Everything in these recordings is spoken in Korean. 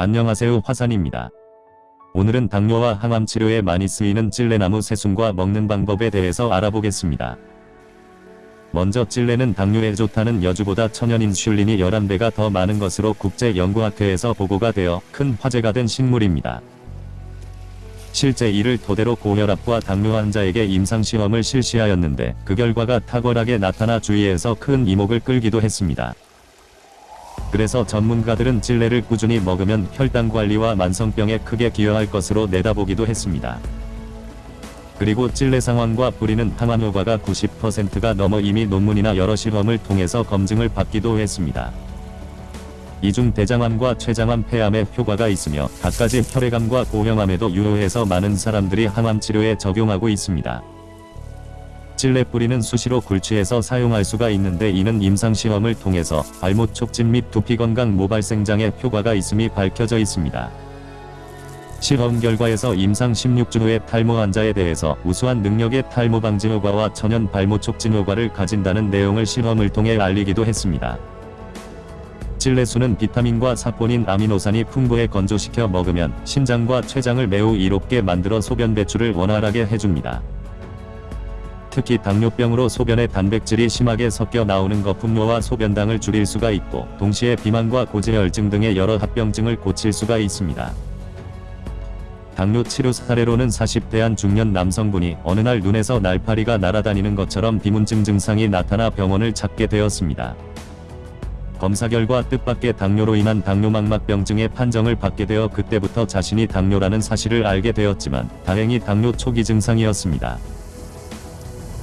안녕하세요 화산입니다. 오늘은 당뇨와 항암 치료에 많이 쓰이는 찔레나무 새순과 먹는 방법에 대해서 알아보겠습니다. 먼저 찔레는 당뇨에 좋다는 여주보다 천연인슐린이 11배가 더 많은 것으로 국제연구학회에서 보고가 되어 큰 화제가 된 식물입니다. 실제 이를 토대로 고혈압과 당뇨 환자에게 임상시험을 실시하였는데 그 결과가 탁월하게 나타나 주위에서 큰 이목을 끌기도 했습니다. 그래서 전문가들은 찔레를 꾸준히 먹으면 혈당 관리와 만성병에 크게 기여할 것으로 내다보기도 했습니다. 그리고 찔레 상황과 뿌리는 항암 효과가 90%가 넘어 이미 논문이나 여러 실험을 통해서 검증을 받기도 했습니다. 이중 대장암과 췌장암 폐암에 효과가 있으며 갖가지 혈액암과 고형암에도 유효해서 많은 사람들이 항암 치료에 적용하고 있습니다. 찔레 뿌리는 수시로 굴치해서 사용할 수가 있는데 이는 임상시험을 통해서 발목 촉진 및 두피 건강 모발생장에 효과가 있음이 밝혀져 있습니다. 실험 결과에서 임상 16주 후에 탈모 환자에 대해서 우수한 능력의 탈모 방지 효과와 천연 발모 촉진 효과를 가진다는 내용을 실험을 통해 알리기도 했습니다. 찔레수는 비타민과 사포닌 아미노산이 풍부해 건조시켜 먹으면 신장과 췌장을 매우 이롭게 만들어 소변 배출을 원활하게 해줍니다. 특히 당뇨병으로 소변에 단백질이 심하게 섞여 나오는 거품료와 소변당을 줄일 수가 있고 동시에 비만과 고지혈증 등의 여러 합병증을 고칠 수가 있습니다. 당뇨 치료 사례로는 40대한 중년 남성분이 어느 날 눈에서 날파리가 날아다니는 것처럼 비문증 증상이 나타나 병원을 찾게 되었습니다. 검사 결과 뜻밖의 당뇨로 인한 당뇨망막병증의 판정을 받게 되어 그때부터 자신이 당뇨라는 사실을 알게 되었지만 다행히 당뇨 초기 증상이었습니다.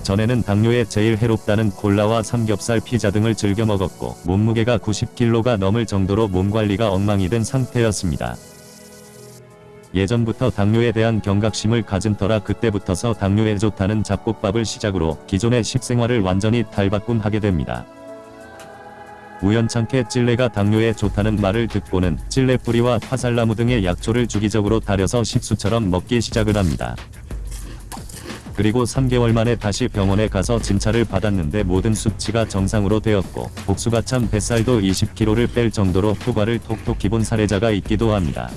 전에는 당뇨에 제일 해롭다는 콜라와 삼겹살 피자 등을 즐겨 먹었고 몸무게가 90kg가 넘을 정도로 몸관리가 엉망이 된 상태였습니다. 예전부터 당뇨에 대한 경각심을 가진 터라 그때부터서 당뇨에 좋다는 잡곡밥을 시작으로 기존의 식생활을 완전히 탈바꿈하게 됩니다. 우연찮게 찔레가 당뇨에 좋다는 말을 듣고는 찔레 뿌리와 화살나무 등의 약초를 주기적으로 달여서 식수처럼 먹기 시작을 합니다. 그리고 3개월 만에 다시 병원에 가서 진찰을 받았는데 모든 수치가 정상으로 되었고 복수가 참 뱃살도 20kg를 뺄 정도로 효과를 톡톡히 본 사례자가 있기도 합니다.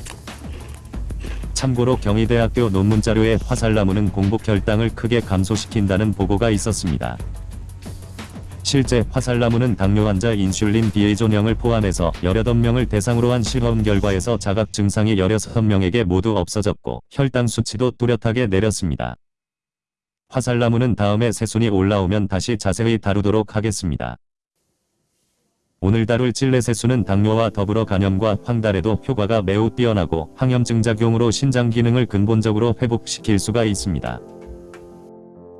참고로 경희대학교 논문 자료에 화살나무는 공복 혈당을 크게 감소시킨다는 보고가 있었습니다. 실제 화살나무는 당뇨 환자 인슐린 비의존형을 포함해서 18명을 대상으로 한 실험 결과에서 자각 증상이 16명에게 모두 없어졌고 혈당 수치도 뚜렷하게 내렸습니다. 화살나무는 다음에 새순이 올라오면 다시 자세히 다루도록 하겠습니다. 오늘 다룰 찔레 새순은 당뇨와 더불어 간염과 황달에도 효과가 매우 뛰어나고 항염증 작용으로 신장 기능을 근본적으로 회복시킬 수가 있습니다.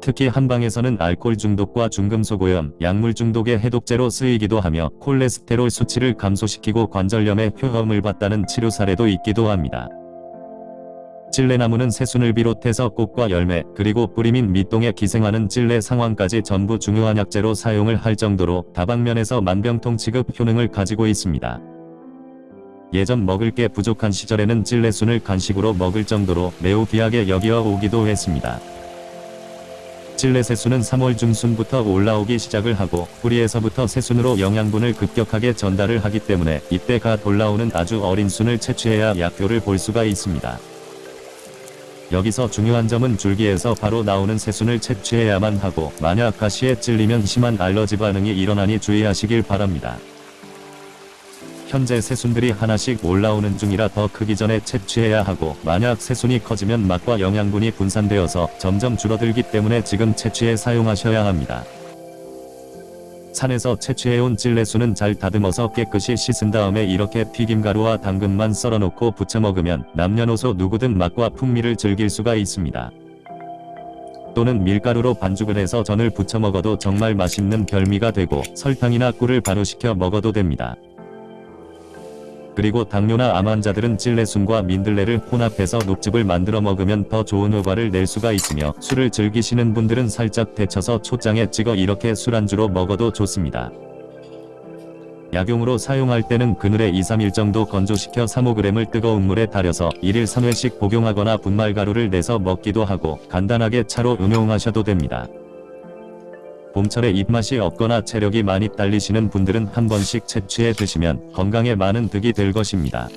특히 한방에서는 알코올 중독과 중금속 오염, 약물 중독의 해독제로 쓰이기도 하며 콜레스테롤 수치를 감소시키고 관절염에 효험을 봤다는 치료 사례도 있기도 합니다. 찔레나무는 새순을 비롯해서 꽃과 열매, 그리고 뿌리 및 밑동에 기생하는 찔레 상황까지 전부 중요한 약재로 사용을 할 정도로 다방면에서 만병통 치급 효능을 가지고 있습니다. 예전 먹을 게 부족한 시절에는 찔레순을 간식으로 먹을 정도로 매우 귀하게 여기어 오기도 했습니다. 찔레 새순은 3월 중순부터 올라오기 시작을 하고 뿌리에서부터 새순으로 영양분을 급격하게 전달을 하기 때문에 이때 가 올라오는 아주 어린 순을 채취해야 약효를 볼 수가 있습니다. 여기서 중요한 점은 줄기에서 바로 나오는 새순을 채취해야만 하고 만약 가시에 찔리면 심한 알러지 반응이 일어나니 주의하시길 바랍니다. 현재 새순들이 하나씩 올라오는 중이라 더 크기 전에 채취해야 하고 만약 새순이 커지면 맛과 영양분이 분산되어서 점점 줄어들기 때문에 지금 채취해 사용하셔야 합니다. 산에서 채취해온 찔레순은 잘 다듬어서 깨끗이 씻은 다음에 이렇게 튀김가루와 당근만 썰어놓고 부쳐 먹으면 남녀노소 누구든 맛과 풍미를 즐길 수가 있습니다. 또는 밀가루로 반죽을 해서 전을 부쳐 먹어도 정말 맛있는 별미가 되고 설탕이나 꿀을 발효시켜 먹어도 됩니다. 그리고 당뇨나 암 환자들은 찔레순과 민들레를 혼합해서 녹즙을 만들어 먹으면 더 좋은 효과를 낼 수가 있으며 술을 즐기시는 분들은 살짝 데쳐서 초장에 찍어 이렇게 술안주로 먹어도 좋습니다. 약용으로 사용할 때는 그늘에 2-3일 정도 건조시켜 3-5g을 뜨거운 물에 달여서 1일 3회씩 복용하거나 분말가루를 내서 먹기도 하고 간단하게 차로 응용하셔도 됩니다. 봄철에 입맛이 없거나 체력이 많이 딸리시는 분들은 한 번씩 채취해 드시면 건강에 많은 득이 될 것입니다.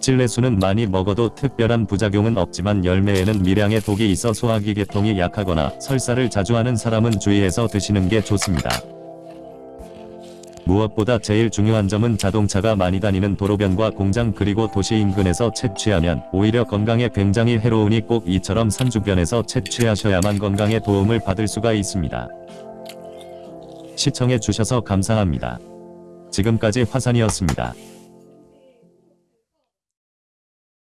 찔레수는 많이 먹어도 특별한 부작용은 없지만 열매에는 미량의 독이 있어 소화기 계통이 약하거나 설사를 자주 하는 사람은 주의해서 드시는 게 좋습니다. 무엇보다 제일 중요한 점은 자동차가 많이 다니는 도로변과 공장 그리고 도시 인근에서 채취하면 오히려 건강에 굉장히 해로우니 꼭 이처럼 산 주변에서 채취하셔야만 건강에 도움을 받을 수가 있습니다. 시청해 주셔서 감사합니다. 지금까지 화산이었습니다.